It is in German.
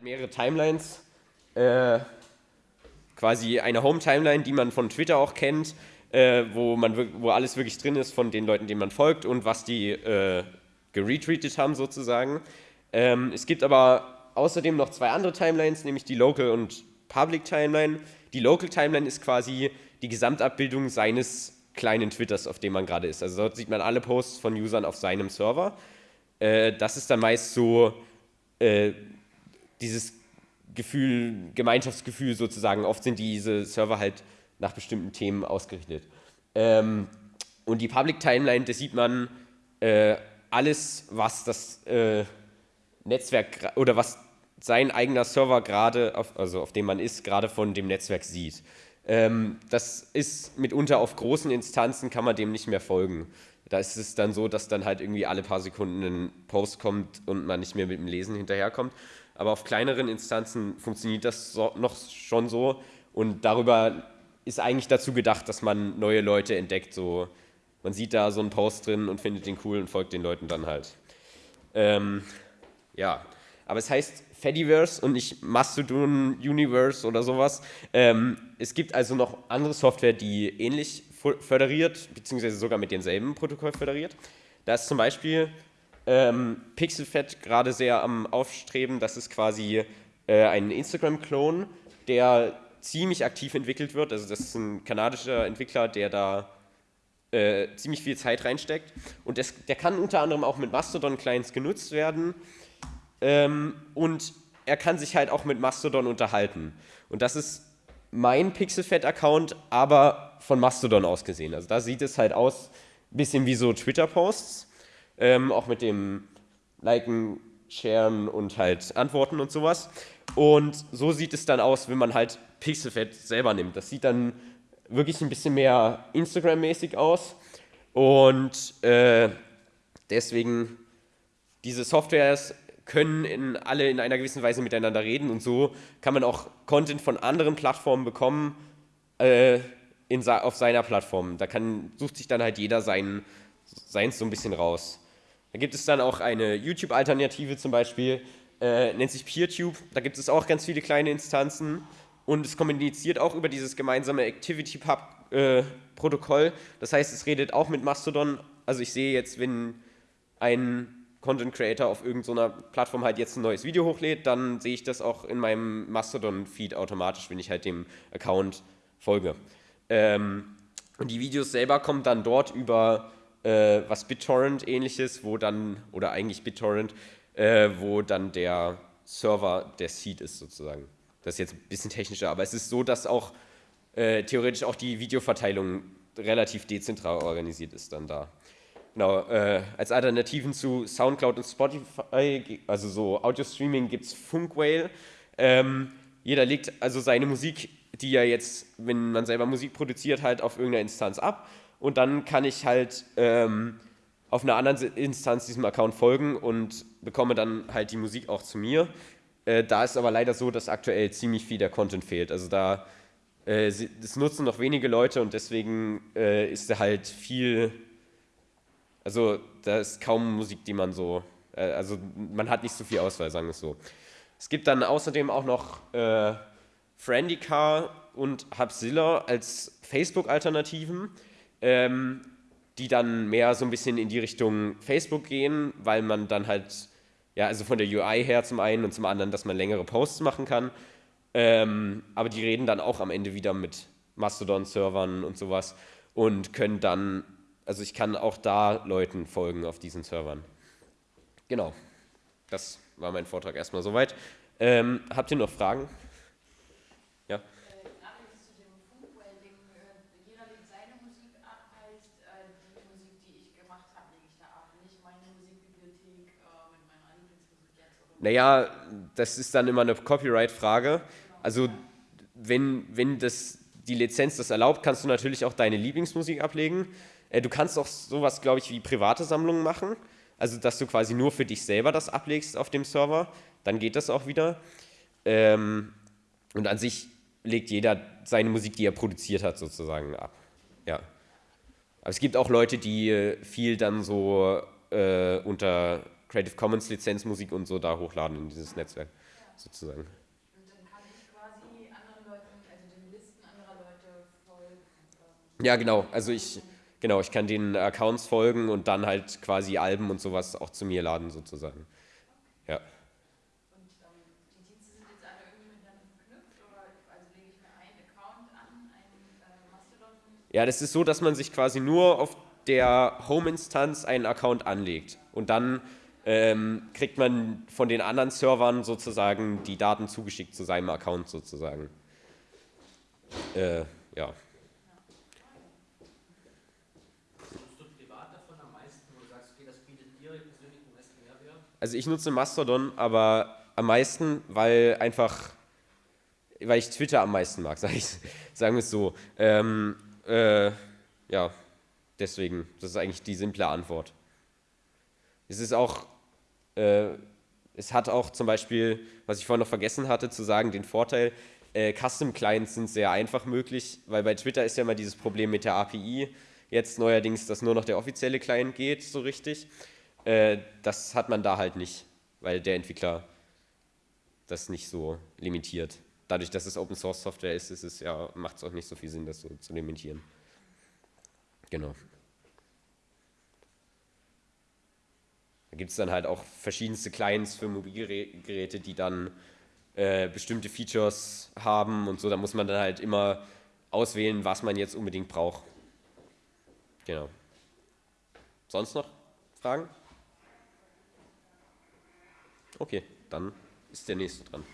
mehrere Timelines. Äh, quasi eine Home-Timeline, die man von Twitter auch kennt, äh, wo, man, wo alles wirklich drin ist von den Leuten, denen man folgt und was die äh, geretweetet haben sozusagen. Ähm, es gibt aber außerdem noch zwei andere Timelines, nämlich die Local und Public Timeline. Die Local Timeline ist quasi die Gesamtabbildung seines kleinen Twitters, auf dem man gerade ist. Also dort sieht man alle Posts von Usern auf seinem Server. Äh, das ist dann meist so äh, dieses Gefühl, Gemeinschaftsgefühl sozusagen. Oft sind diese Server halt nach bestimmten Themen ausgerichtet. Ähm, und die Public Timeline, da sieht man äh, alles, was das äh, Netzwerk oder was sein eigener Server gerade, also auf dem man ist, gerade von dem Netzwerk sieht. Ähm, das ist mitunter auf großen Instanzen, kann man dem nicht mehr folgen. Da ist es dann so, dass dann halt irgendwie alle paar Sekunden ein Post kommt und man nicht mehr mit dem Lesen hinterherkommt. Aber auf kleineren Instanzen funktioniert das so, noch schon so und darüber ist eigentlich dazu gedacht, dass man neue Leute entdeckt. So, man sieht da so einen Post drin und findet den cool und folgt den Leuten dann halt. Ähm, ja, aber es heißt Fediverse und nicht Mastodon Universe oder sowas. Ähm, es gibt also noch andere Software, die ähnlich föderiert, beziehungsweise sogar mit demselben Protokoll föderiert. Da ist zum Beispiel ähm, Pixelfed gerade sehr am Aufstreben. Das ist quasi äh, ein Instagram-Klon, der ziemlich aktiv entwickelt wird. Also das ist ein kanadischer Entwickler, der da äh, ziemlich viel Zeit reinsteckt. Und das, der kann unter anderem auch mit Mastodon-Clients genutzt werden. Ähm, und er kann sich halt auch mit Mastodon unterhalten. Und das ist mein Pixelfed-Account, aber von Mastodon aus gesehen. Also da sieht es halt aus, bisschen wie so Twitter-Posts, ähm, auch mit dem Liken, Sharen und halt Antworten und sowas. Und so sieht es dann aus, wenn man halt Pixelfed selber nimmt. Das sieht dann wirklich ein bisschen mehr Instagram-mäßig aus. Und äh, deswegen, diese Softwares können in, alle in einer gewissen Weise miteinander reden und so kann man auch Content von anderen Plattformen bekommen äh, in, auf seiner Plattform. Da kann, sucht sich dann halt jeder sein, seins so ein bisschen raus. Da gibt es dann auch eine YouTube-Alternative zum Beispiel, äh, nennt sich PeerTube. Da gibt es auch ganz viele kleine Instanzen und es kommuniziert auch über dieses gemeinsame ActivityPub-Protokoll. Äh, das heißt, es redet auch mit Mastodon. Also ich sehe jetzt, wenn ein Content Creator auf irgendeiner Plattform halt jetzt ein neues Video hochlädt, dann sehe ich das auch in meinem Mastodon-Feed automatisch, wenn ich halt dem Account folge. Ähm, und die Videos selber kommen dann dort über äh, was BitTorrent ähnliches, wo dann, oder eigentlich BitTorrent, äh, wo dann der Server der Seed ist sozusagen. Das ist jetzt ein bisschen technischer, aber es ist so, dass auch äh, theoretisch auch die Videoverteilung relativ dezentral organisiert ist dann da. Genau, äh, als Alternativen zu Soundcloud und Spotify, also so Audio-Streaming, gibt es Funkwhale. Ähm, jeder legt also seine Musik, die ja jetzt, wenn man selber Musik produziert, halt auf irgendeiner Instanz ab. Und dann kann ich halt ähm, auf einer anderen Instanz diesem Account folgen und bekomme dann halt die Musik auch zu mir. Äh, da ist aber leider so, dass aktuell ziemlich viel der Content fehlt. Also da, äh, das nutzen noch wenige Leute und deswegen äh, ist da halt viel also da ist kaum Musik, die man so, äh, also man hat nicht so viel Auswahl, sagen wir es so. Es gibt dann außerdem auch noch äh, Friendicar und Hubzilla als Facebook-Alternativen, ähm, die dann mehr so ein bisschen in die Richtung Facebook gehen, weil man dann halt, ja, also von der UI her zum einen und zum anderen, dass man längere Posts machen kann. Ähm, aber die reden dann auch am Ende wieder mit Mastodon-Servern und sowas und können dann also ich kann auch da Leuten folgen auf diesen Servern. Genau, das war mein Vortrag erstmal soweit. Ähm, habt ihr noch Fragen? Naja, das ist dann immer eine Copyright-Frage. Also wenn, wenn das, die Lizenz das erlaubt, kannst du natürlich auch deine Lieblingsmusik ablegen. Äh, du kannst auch sowas, glaube ich, wie private Sammlungen machen. Also, dass du quasi nur für dich selber das ablegst auf dem Server. Dann geht das auch wieder. Ähm, und an sich legt jeder seine Musik, die er produziert hat, sozusagen ab. Ja. Aber es gibt auch Leute, die äh, viel dann so äh, unter Creative Commons Lizenzmusik und so da hochladen in dieses Netzwerk. sozusagen. Und dann kann ich quasi anderen Leuten, also den Listen anderer Leute folgen. ähm, Ja, genau. Also ich, genau, ich kann den Accounts folgen und dann halt quasi Alben und sowas auch zu mir laden sozusagen. Ja. Und ähm, die Dienste sind jetzt alle irgendwie miteinander verknüpft oder also lege ich mir einen Account an, einen äh, Mastodon. Ja, das ist so, dass man sich quasi nur auf der Home-Instanz einen Account anlegt und dann ähm, kriegt man von den anderen Servern sozusagen die Daten zugeschickt zu seinem Account sozusagen. Äh, ja. Also ich nutze Mastodon, aber am meisten, weil einfach, weil ich Twitter am meisten mag, sag ich, sagen wir es so. Ähm, äh, ja, deswegen, das ist eigentlich die simple Antwort. Es ist auch, äh, es hat auch zum Beispiel, was ich vorhin noch vergessen hatte zu sagen, den Vorteil, äh, Custom-Clients sind sehr einfach möglich, weil bei Twitter ist ja immer dieses Problem mit der API. Jetzt neuerdings, dass nur noch der offizielle Client geht, so richtig. Äh, das hat man da halt nicht, weil der Entwickler das nicht so limitiert. Dadurch, dass es Open Source Software ist, ist es ja, macht es auch nicht so viel Sinn, das so zu limitieren. Genau. Da gibt es dann halt auch verschiedenste Clients für Mobilgeräte, die dann äh, bestimmte Features haben und so. Da muss man dann halt immer auswählen, was man jetzt unbedingt braucht. Genau. Sonst noch Fragen? Okay, dann ist der nächste dran.